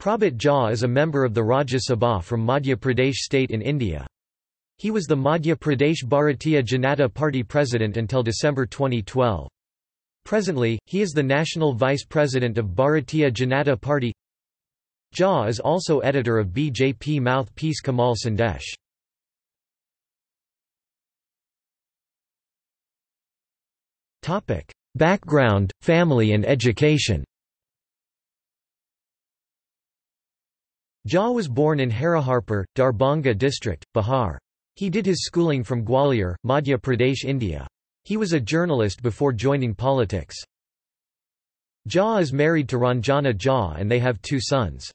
Prabhat Jha is a member of the Rajya Sabha from Madhya Pradesh state in India. He was the Madhya Pradesh Bharatiya Janata Party president until December 2012. Presently, he is the national vice president of Bharatiya Janata Party. Jha is also editor of BJP mouthpiece Kamal Sandesh. Background, family and education Jha was born in Hariharpur, Darbhanga district, Bihar. He did his schooling from Gwalior, Madhya Pradesh, India. He was a journalist before joining politics. Jha is married to Ranjana Jha and they have two sons.